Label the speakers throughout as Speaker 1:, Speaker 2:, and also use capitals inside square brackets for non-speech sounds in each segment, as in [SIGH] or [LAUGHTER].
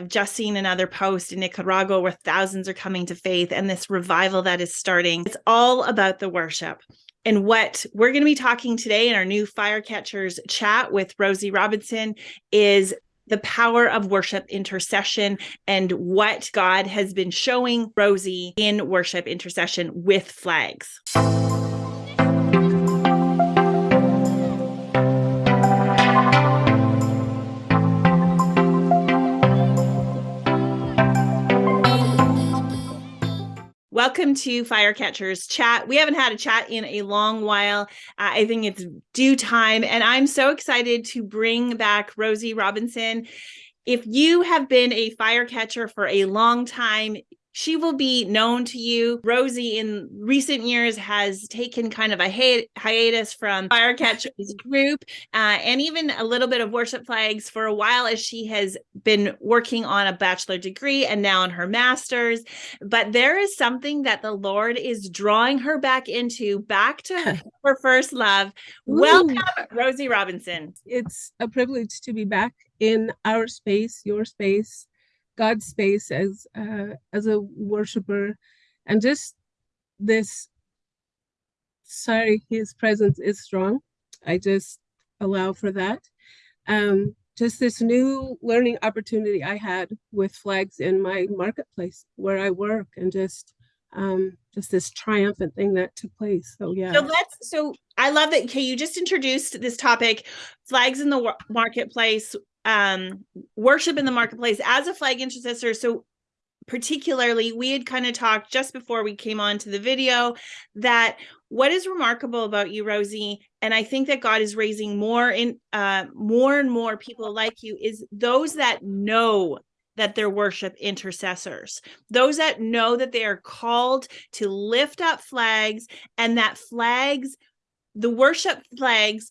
Speaker 1: I've just seen another post in Nicaragua where thousands are coming to faith and this revival that is starting. It's all about the worship. And what we're going to be talking today in our new Firecatchers chat with Rosie Robinson is the power of worship intercession and what God has been showing Rosie in worship intercession with flags. Welcome to Firecatchers Chat. We haven't had a chat in a long while. Uh, I think it's due time, and I'm so excited to bring back Rosie Robinson. If you have been a firecatcher for a long time, she will be known to you. Rosie, in recent years, has taken kind of a hi- hiatus from Firecatchers [LAUGHS] group uh, and even a little bit of worship flags for a while as she has been working on a bachelor degree and now on her master's. But there is something that the Lord is drawing her back into, back to [LAUGHS] her first love. Ooh. Welcome, Rosie Robinson.
Speaker 2: It's a privilege to be back in our space, your space God's space as uh, as a worshiper, and just this. Sorry, His presence is strong. I just allow for that. Um, just this new learning opportunity I had with flags in my marketplace where I work, and just um, just this triumphant thing that took place. So yeah.
Speaker 1: So let's. So I love that. Okay, you just introduced this topic, flags in the marketplace um worship in the marketplace as a flag intercessor. So particularly we had kind of talked just before we came on to the video that what is remarkable about you rosie and i think that god is raising more in uh more and more people like you is those that know that they're worship intercessors. Those that know that they are called to lift up flags and that flags the worship flags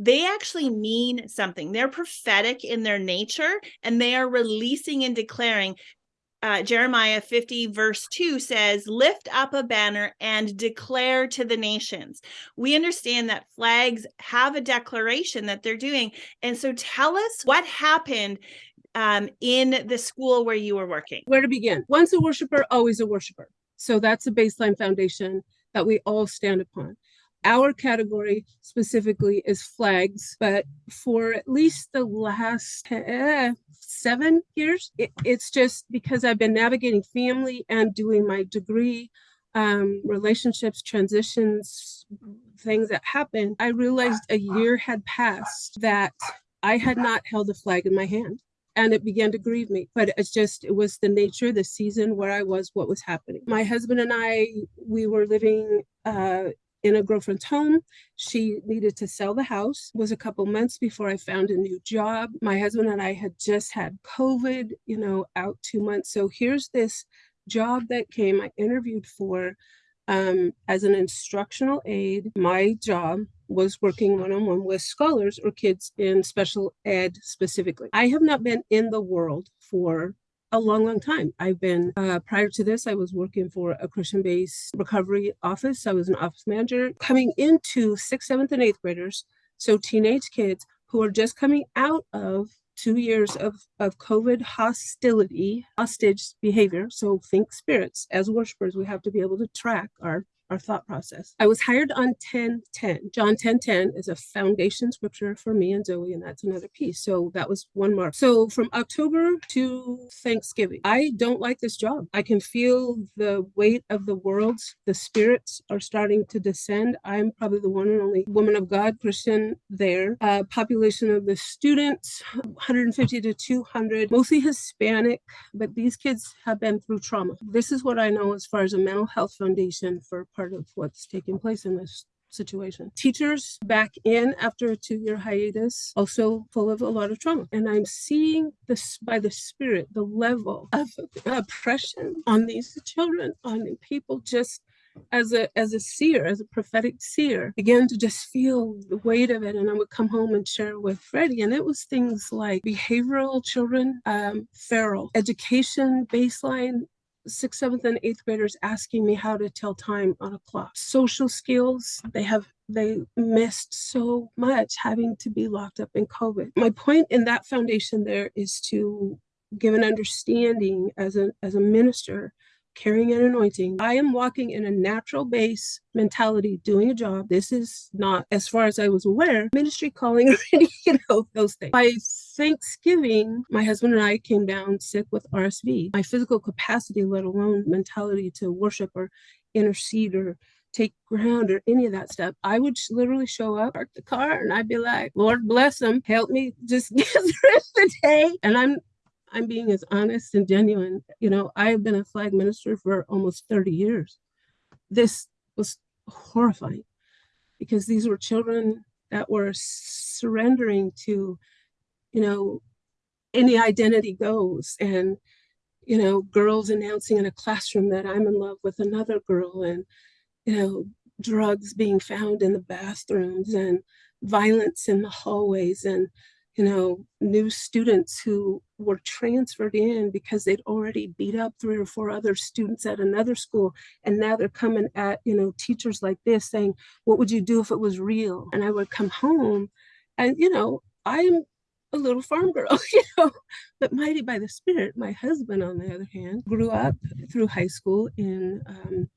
Speaker 1: they actually mean something. They're prophetic in their nature and they are releasing and declaring. Uh, Jeremiah 50, verse 2 says, Lift up a banner and declare to the nations. We understand that flags have a declaration that they're doing. And so tell us what happened um, in the school where you were working.
Speaker 2: Where to begin? Once a worshiper, always a worshiper. So that's a baseline foundation that we all stand upon. Our category specifically is flags, but for at least the last uh, seven years, it, it's just because I've been navigating family and doing my degree, um, relationships, transitions, things that happened. I realized a year had passed that I had not held a flag in my hand and it began to grieve me but it's just it was the nature the season where i was what was happening my husband and i we were living uh, in a girlfriend's home. She needed to sell the house. It was a couple months before I found a new job. My husband and I had just had COVID, you know, out two months. So here's this job that came. I interviewed for um, as an instructional aide. My job was working one-on-one with scholars or kids in special ed specifically. I have not been in the world for a long, long time. I've been, uh, prior to this, I was working for a Christian based recovery office. I was an office manager coming into sixth, seventh, and eighth graders. So teenage kids who are just coming out of two years of, of COVID hostility, hostage behavior. So think spirits. As worshipers, we have to be able to track our our thought process. I was hired on 1010. John 1010 is a foundation scripture for me and Zoe, and that's another piece. So that was one mark. So from October to Thanksgiving, I don't like this job. I can feel the weight of the world. The spirits are starting to descend. I'm probably the one and only woman of God, Christian there. Uh, population of the students, 150 to 200, mostly Hispanic, but these kids have been through trauma. This is what I know as far as a mental health foundation for part of what's taking place in this situation. Teachers back in after a two-year hiatus, also full of a lot of trauma. And I'm seeing this by the spirit, the level of oppression on these children, on people just as a as a seer, as a prophetic seer, began to just feel the weight of it. And I would come home and share with Freddie. And it was things like behavioral children, um, feral, education baseline sixth, seventh, and eighth graders asking me how to tell time on a clock. Social skills, they have they missed so much having to be locked up in COVID. My point in that foundation there is to give an understanding as a as a minister carrying an anointing i am walking in a natural base mentality doing a job this is not as far as i was aware ministry calling [LAUGHS] you know those things by thanksgiving my husband and i came down sick with rsv my physical capacity let alone mentality to worship or intercede or take ground or any of that stuff. I would literally show up, park the car, and I'd be like, "Lord bless them, help me just [LAUGHS] get through the day." And I'm, I'm being as honest and genuine. You know, I have been a flag minister for almost 30 years. This was horrifying because these were children that were surrendering to, you know, any identity goes and you know girls announcing in a classroom that i'm in love with another girl and you know, drugs being found in the bathrooms and violence in the hallways and, you know, new students who were transferred in because they'd already beat up three or four other students at another school. And now they're coming at, you know, teachers like this saying, what would you do if it was real? And I would come home and, you know, I'm a little farm girl, [LAUGHS] you know, but mighty by the spirit. My husband, on the other hand, grew up through high school in um,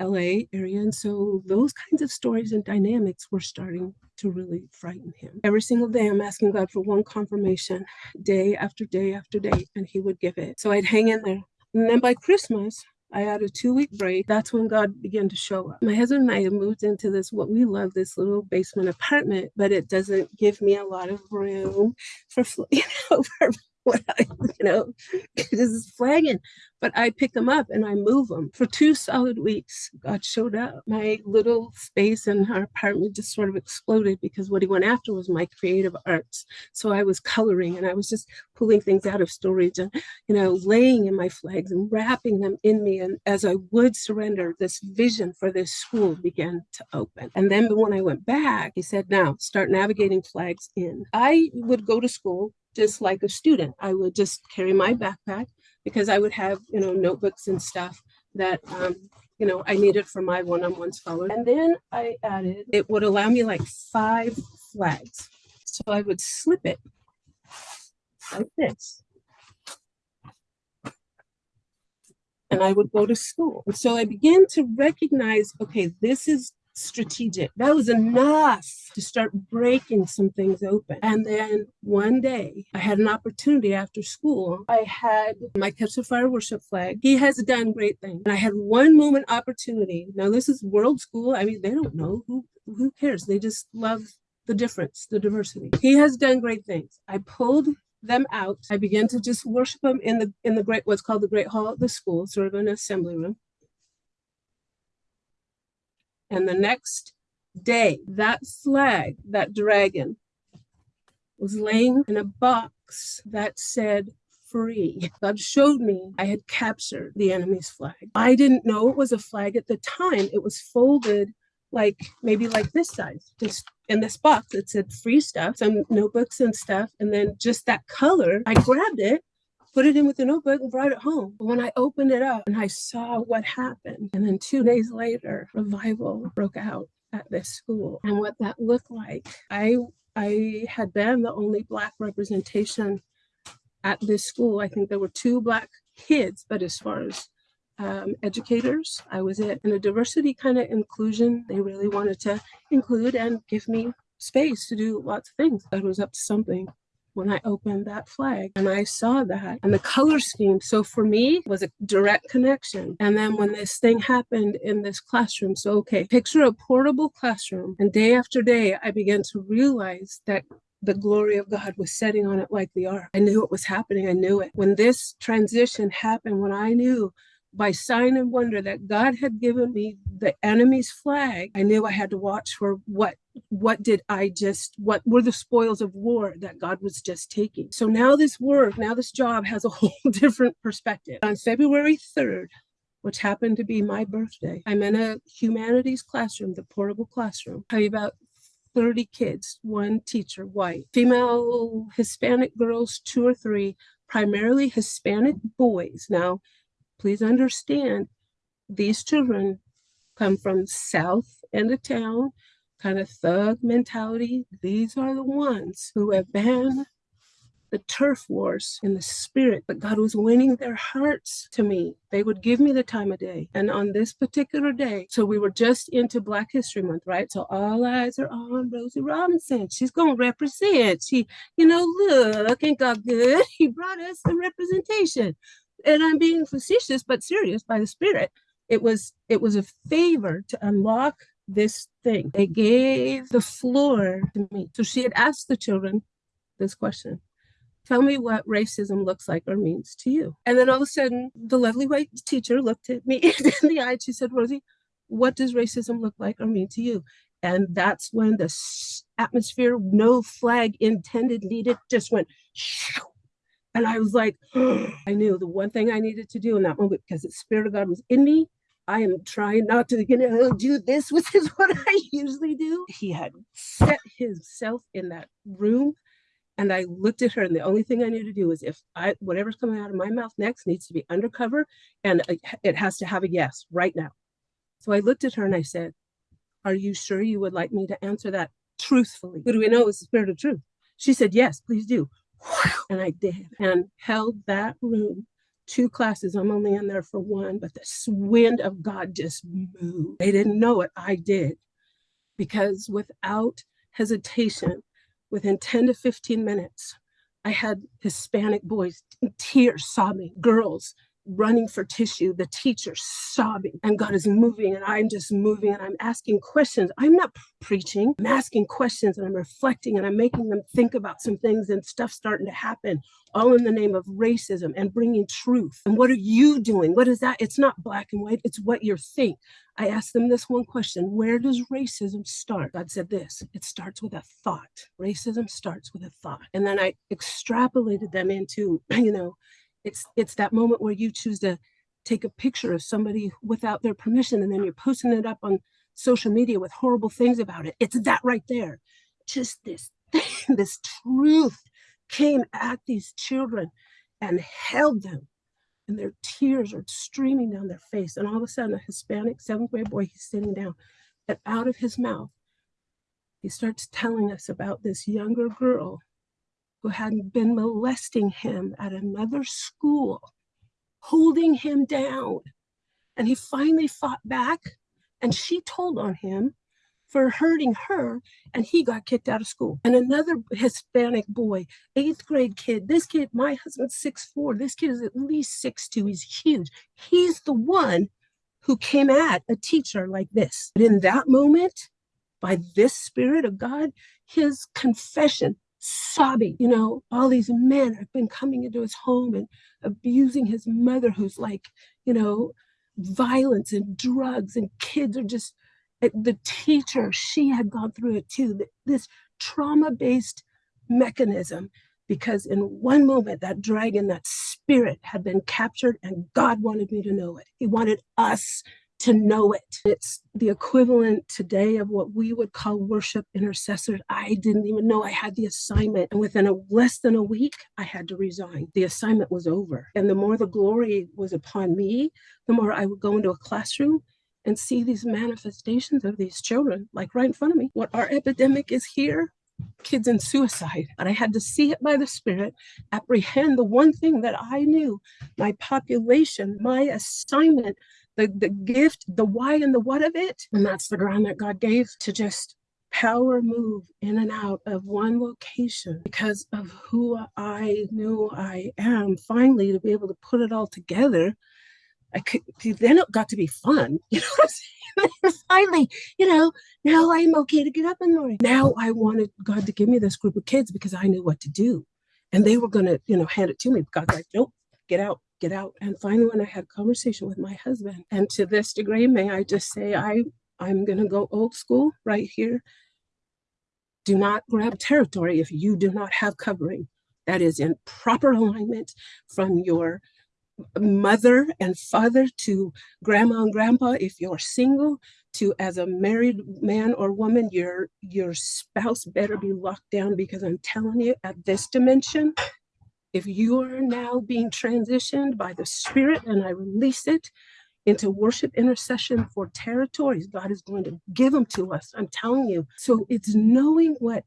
Speaker 2: LA area. And so those kinds of stories and dynamics were starting to really frighten him. Every single day, I'm asking God for one confirmation, day after day after day, and He would give it. So I'd hang in there. And then by Christmas, I had a two week break. That's when God began to show up. My husband and I have moved into this, what we love, this little basement apartment, but it doesn't give me a lot of room for, [LAUGHS] you know, for [LAUGHS] you know, this is flagging. But I pick them up and I move them. For two solid weeks, God showed up. My little space in our apartment just sort of exploded because what he went after was my creative arts. So I was coloring and I was just pulling things out of storage and, you know, laying in my flags and wrapping them in me. And as I would surrender, this vision for this school began to open. And then when I went back, he said, now start navigating flags in. I would go to school just like a student. I would just carry my backpack because I would have, you know, notebooks and stuff that, um, you know, I needed for my one-on-one scholar. And then I added, it would allow me like five flags. So I would slip it like this. And I would go to school. So I began to recognize, okay, this is strategic. That was enough to start breaking some things open. And then one day I had an opportunity after school. I had my Catch Fire worship flag. He has done great things. And I had one moment opportunity. Now this is world school. I mean, they don't know who who cares. They just love the difference, the diversity. He has done great things. I pulled them out. I began to just worship them in the in the great what's called the great hall of the school, sort of an assembly room. And the next day, that flag, that dragon, was laying in a box that said free. God showed me I had captured the enemy's flag. I didn't know it was a flag at the time. It was folded like maybe like this size, just in this box. It said free stuff, some notebooks and stuff. And then just that color, I grabbed it put it in with the notebook and brought it home. But when I opened it up and I saw what happened, and then two days later, revival broke out at this school. And what that looked like, I I had been the only black representation at this school. I think there were two black kids, but as far as um, educators, I was it. A diversity kind of inclusion, they really wanted to include and give me space to do lots of things. That was up to something when I opened that flag and I saw that and the color scheme. So for me was a direct connection. And then when this thing happened in this classroom, so okay, picture a portable classroom and day after day, I began to realize that the glory of God was setting on it like the ark. I knew it was happening. I knew it. When this transition happened, when I knew by sign and wonder that God had given me the enemy's flag, I knew I had to watch for what what did I just what were the spoils of war that God was just taking. So now this work, now this job has a [LAUGHS] whole different perspective. On February 3rd, which happened to be my birthday, I'm in a humanities classroom, the portable classroom. I have about 30 kids, one teacher, white, female Hispanic girls, two or three, primarily Hispanic boys. Now, please understand these children come from south end of town kind of thug mentality these are the ones who have been the turf wars in the spirit, but God was winning their hearts to me. They would give me the time of day. And on this particular day, so we were just into Black History Month, right? So all eyes are on Rosie Robinson. She's going to represent. She, you know, look, ain't God good? [LAUGHS] He brought us the representation. And I'm being facetious, but serious by the spirit. It was, it was a favor to unlock this thing. They gave the floor to me. So she had asked the children this question. Tell me what racism looks like or means to you. And then all of a sudden, the lovely white teacher looked at me [LAUGHS] in the eye. and She said, Rosie, what does racism look like or mean to you? And that's when the atmosphere, no flag intended, needed, just went. And I was like, [GASPS] I knew the one thing I needed to do in that moment because the Spirit of God was in me. I am trying not to, you know, do this, which is [LAUGHS] what I usually do. He had set himself in that room and I looked at her, and the only thing I knew to do was if I whatever's coming out of my mouth next needs to be undercover, and it it has to have a yes right now. So I looked at her and I said, "Are you sure you would like me to answer that truthfully? Who do we know is the spirit of truth?" She said, "Yes, please do," [LAUGHS] and I did, and held that room. Two classes. I'm only in there for one, but the wind of God just moved. They didn't know it. I did because without hesitation, within 10 to 15 minutes, I had Hispanic boys in tears sobbing, girls running for tissue, the teacher sobbing, and God is moving, and I'm just moving, and I'm asking questions. I'm not preaching, I'm asking questions, and I'm reflecting, and I'm making them think about some things, and stuff starting to happen, all in the name of racism and bringing truth. And what are you doing? What is that? It's not black and white, it's what you think. I asked them this one question Where does racism start? God said this it starts with a thought. Racism starts with a thought. And then I extrapolated them into, [CLEARS THROAT] you know, it's it's that moment where you choose to take a picture of somebody without their permission and then you're posting it up on social media with horrible things about it. It's that right there. Just this thing, [LAUGHS] this truth came at these children and held them and their tears are streaming down their face. And all of a sudden, a Hispanic seventh grade boy, he's sitting down, and out of his mouth, he starts telling us about this younger girl who had been molesting him at another school, holding him down. And he finally fought back, and she told on him for hurting her, and he got kicked out of school. And another Hispanic boy, eighth grade kid, this kid, my husband's six four. This kid is at least six two. He's huge. He's the one who came at a teacher like this. But in that moment, by this spirit of God, his confession, sobbing, you know, all these men have been coming into his home and abusing his mother, who's like, you know, violence and drugs, and kids are just eh, the teacher, she had gone through it too. This trauma based mechanism, because in one moment, that dragon, that spirit had been captured, and God wanted me to know it. He wanted us to know it. It's the equivalent today of what we would call worship intercessors. I didn't even know I had the assignment. And within a less than a week, I had to resign. The assignment was over. And the more the glory was upon me, the more I would go into a classroom and see these manifestations of these children, like right in front of me. What our epidemic is here kids in suicide. And I had to see it by the Spirit, apprehend the one thing that I knew my population, my assignment, the, the gift, the why and the what of it. And that's the ground that God gave to just power move in and out of one location because of who I knew I am. Finally, to be able to put it all together I could then it got to be fun. [LAUGHS] You know what I'm saying? [LAUGHS] Finally, you know, now I'm okay to get up in the morning. Now I wanted God to give me this group of kids because I knew what to do. And they were gonna, you know, hand it to me. God's like, nope, get out, get out. And finally when I had a conversation with my husband, and to this degree, may I just say I I'm gonna go old school right here. Do not grab territory if you do not have covering. That is in proper alignment from your mother and father to grandma and grandpa if you're single to as a married man or woman your your spouse better be locked down because i'm telling you at this dimension if you are now being transitioned by the spirit and i release it into worship intercession for territories god is going to give them to us i'm telling you so it's knowing what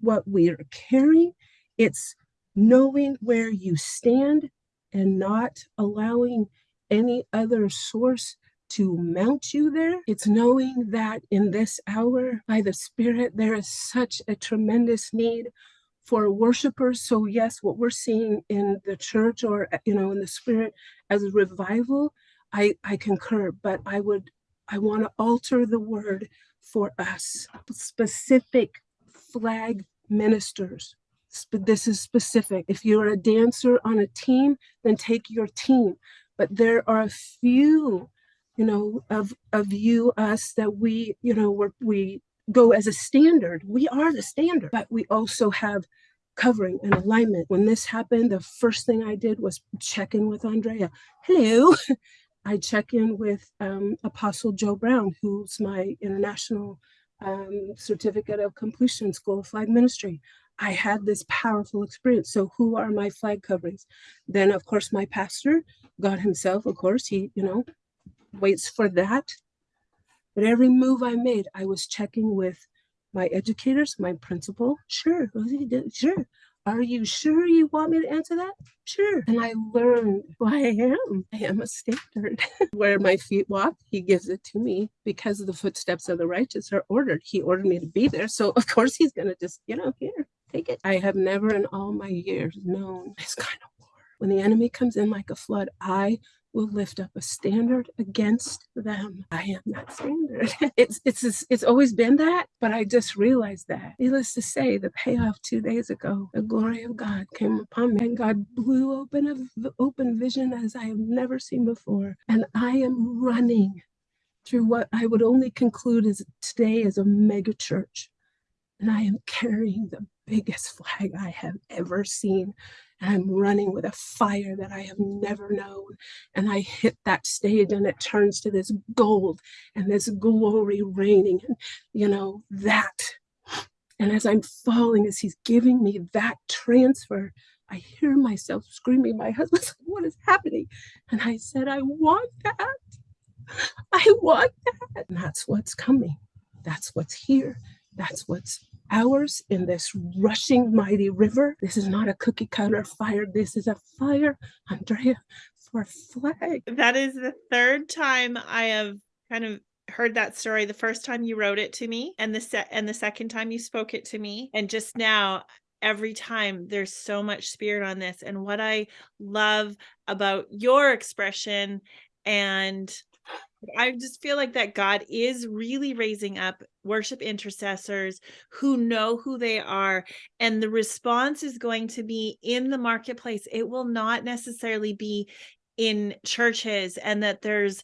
Speaker 2: what we are carrying it's knowing where you stand and not allowing any other source to mount you there. It's knowing that in this hour, by the Spirit, there is such a tremendous need for worshipers. So, yes, what we're seeing in the church or, eh, you know, in the Spirit as a revival, I, I concur, but I would, I want to alter the word for us, specific flag ministers. This is specific. If you're a dancer on a team, then take your team. But there are a few, you know, of of you, us that we, you know, we're, we go as a standard. We are the standard, but we also have covering and alignment. When this happened, the first thing I did was check in with Andrea. Hello. [LAUGHS] I check in with um, Apostle Joe Brown, who's my international um, certificate of completion school of flag ministry. I had this powerful experience. So, who are my flag coverings? Then, of course, my pastor, God Himself, of course, He, you know, waits for that. But every move I made, I was checking with my educators, my principal. Sure, sure. Are you sure you want me to answer that? Sure. And I learned who I am. I am a standard. [LAUGHS] Where my feet walk, he gives it to me because the footsteps of the righteous are ordered. He ordered me to be there. So of course he's gonna just, you know, here, take it. I have never in all my years known this kind of war. When the enemy comes in like a flood, I will lift up a standard against them. I am that standard. [LAUGHS] it's it's it's, always been that, but I just realized that. Needless to say, the payoff two days ago, the glory of God came upon me, and God blew open a open vision as I have never seen before, and I am running through what I would only conclude is today as a mega church, and I am carrying the biggest flag I have ever seen. And I'm running with a fire that I have never known. And I hit that stage and it turns to this gold and this glory raining and you know that and as I'm falling as he's giving me that transfer I hear myself screaming my husband's like what is happening? And I said I want that. I want that. And that's what's coming. That's what's here. That's what's ours in this rushing mighty river this is not a cookie cutter fire this is a fire Andrea for a flag
Speaker 1: That is the third time I have kind of heard that story. The first time you wrote it to me, and the se- and the second time you spoke it to me, and just now every time there's so much spirit on this. And what I love about your expression and I just feel like that God is really raising up worship intercessors who know who they are. And the response is going to be in the marketplace. It will not necessarily be in churches, and that there's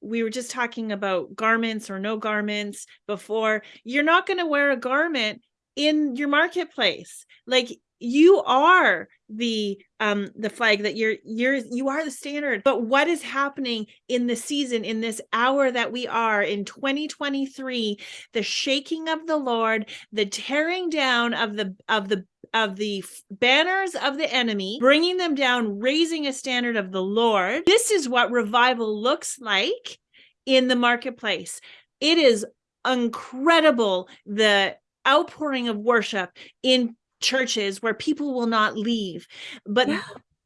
Speaker 1: we were just talking about garments or no garments before. You're not going to wear a garment in your marketplace. Like you are the um the flag that you're you're you are the standard. But what is happening in the season in this hour that we are in 2023 the shaking of the lord the tearing down of the of the of the banners of the enemy bringing them down raising a standard of the lord. This is what revival looks like in the marketplace. It is incredible the outpouring of worship in churches where people will not leave but
Speaker 2: Yeah.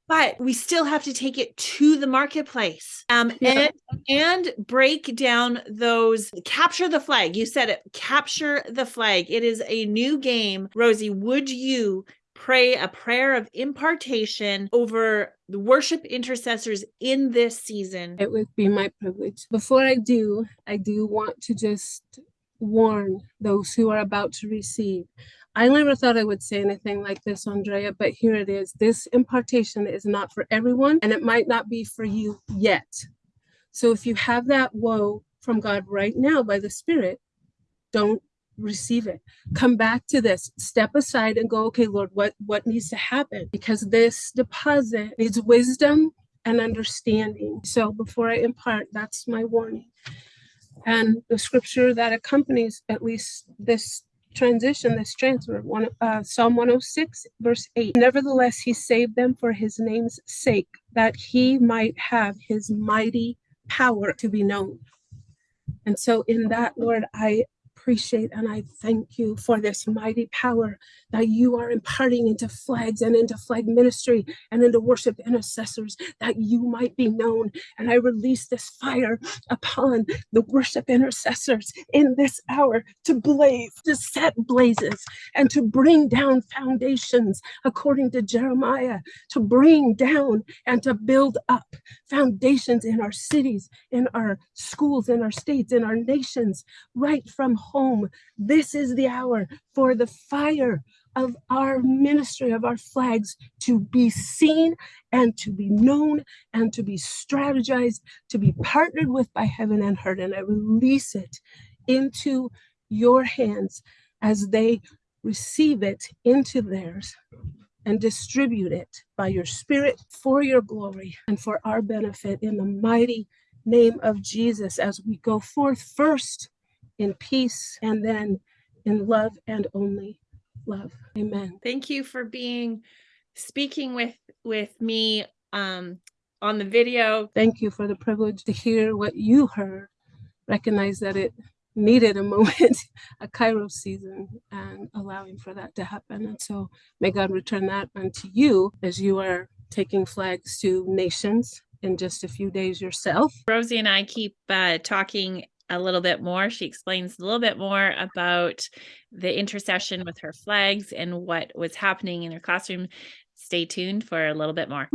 Speaker 1: but we still have to take it to the marketplace um
Speaker 2: Yeah.
Speaker 1: and and break down those capture the flag you said it capture the flag it is a new game rosie would you pray a prayer of impartation over the worship intercessors in this season
Speaker 2: It would be my privilege. Before I do, I do want to just warn those who are about to receive. I never thought I would say anything like this, Andrea, but here it is. This impartation is not for everyone, and it might not be for you yet. So if you have that woe from God right now by the Spirit, don't receive it. Come back to this. Step aside and go okay lord what what needs to happen? Because this deposit needs wisdom and understanding. So before i impart that's my warning. And the scripture that accompanies at least this transition this transfer one uh, psalm 106 verse 8 nevertheless he saved them for his name's sake that he might have his mighty power to be known. And so in that lord i appreciate and I thank you for this mighty power that you are imparting into flags and into flag ministry and into worship intercessors that you might be known. And I release this fire upon the worship intercessors in this hour to blaze, to set blazes, and to bring down foundations according to Jeremiah, to bring down and to build up foundations in our cities, in our schools, in our states, in our nations, right from home. This is the hour for the fire of our ministry, of our flags to be seen and to be known and to be strategized, to be partnered with by heaven and earth. And I release it into your hands as they receive it into theirs and distribute it by your spirit for your glory and for our benefit in the mighty name of Jesus as we go forth first in peace and then in love and only love. Amen.
Speaker 1: Thank you for being speaking with with me um on the video.
Speaker 2: Thank you for the privilege to hear what you heard. Recognize that it needed a [LAUGHS] moment, a Kairos season, and allowing for that to happen. And so may God return that unto you as you are taking flags to nations in just a few days yourself.
Speaker 1: Rosie and I keep uh, talking a little bit more. She explains a little bit more about the intercession with her flags and what was happening in her classroom. Stay tuned for a little bit more.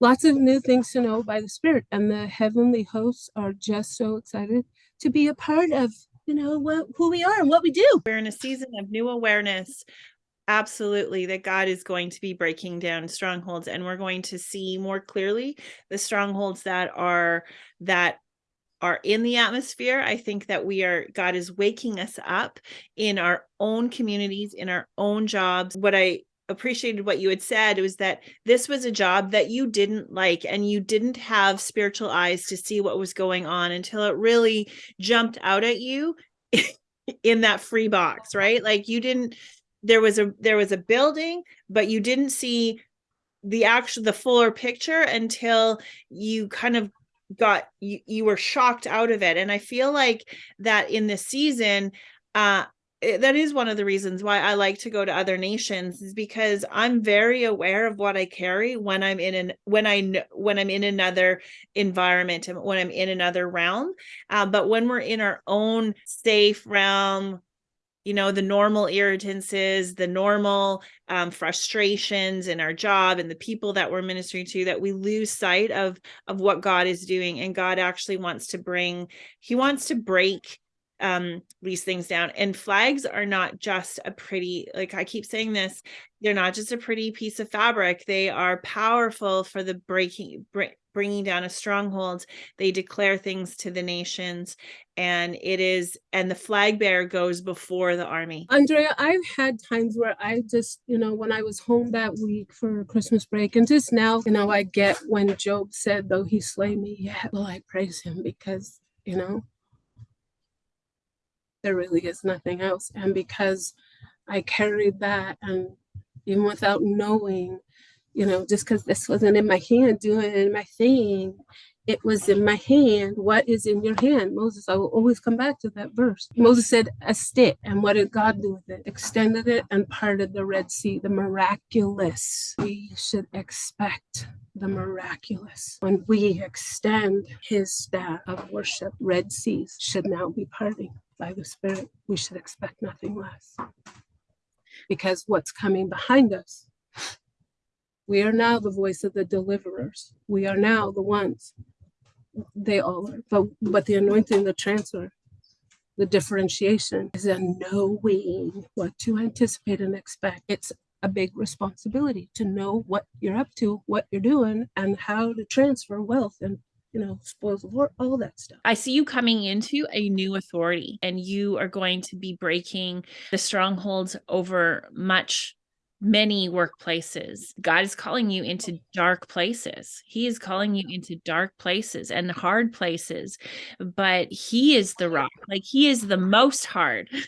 Speaker 2: Lots of new things to know by the Spirit, and the heavenly hosts are just so excited to be a part of, you know, what who we are and what we do.
Speaker 1: We're in a season of new awareness absolutely that God is going to be breaking down strongholds and we're going to see more clearly the strongholds that are that are in the atmosphere. I think that we are God is waking us up in our own communities, in our own jobs. What I appreciated what you had said was that this was a job that you didn't like and you didn't have spiritual eyes to see what was going on until it really jumped out at you [LAUGHS] in that free box, right? Like you didn't there was a there was a building but you didn't see the actual the fuller picture until you kind of got you, you were shocked out of it and i feel like that in this season uh that is one of the reasons why I like to go to other nations is because I'm very aware of what I carry when I'm in an when I when I'm in another environment and when I'm in another realm. Uh, but when we're in our own safe realm, you know the normal irritances the normal um, frustrations in our job and the people that we're ministering to that we lose sight of of what god is doing. And god actually wants to bring he wants to break um these things down. And flags are not just a pretty like i keep saying this they're not just a pretty piece of fabric. They are powerful for the breaking break, bringing down a stronghold they declare things to the nations and it is and the flag bearer goes before the army.
Speaker 2: Andrea i've had times where i just you know when i was home that week for christmas break and just now you know i get when job said though he slay me yet will i praise him because you know there really is nothing else. And because i carried that and even without knowing you know, just because this wasn't in my hand doing my thing, it was in my hand. What is in your hand? Moses, I will always come back to that verse. Moses said, a stick. And what did God do with it? Extended it and parted the Red Sea, the miraculous. We should expect the miraculous. When we extend his staff of worship, Red Seas should now be parting by the Spirit. We should expect nothing less. Because what's coming behind us we are now the voice of the deliverers. We are now the ones. They all are. But, but the anointing, the transfer, the differentiation is a knowing what to anticipate and expect. It's a big responsibility to know what you're up to, what you're doing, and how to transfer wealth and you know, spoils of war, all that stuff.
Speaker 1: I see you coming into a new authority and you are going to be breaking the strongholds over much many workplaces. God is calling you oh. into dark places. He is calling you into dark places and hard places, but He is the rock. Like He is the most hard. [LAUGHS]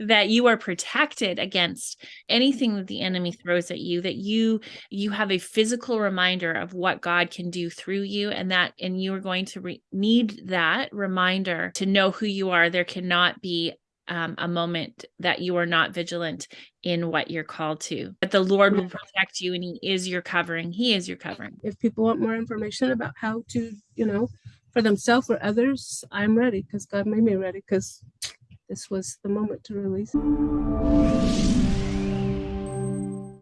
Speaker 1: that you are protected against anything that the enemy throws at you that you you have a physical reminder of what God can do through you and that and you are going to re- need that reminder to know who you are there cannot be um, a moment that you are not vigilant in what you're called to. But the lord will protect you and he is your covering. He is your covering.
Speaker 2: If people want more information about how to, you know, for themselves or others, I'm ready because God made me ready because this was the moment to release.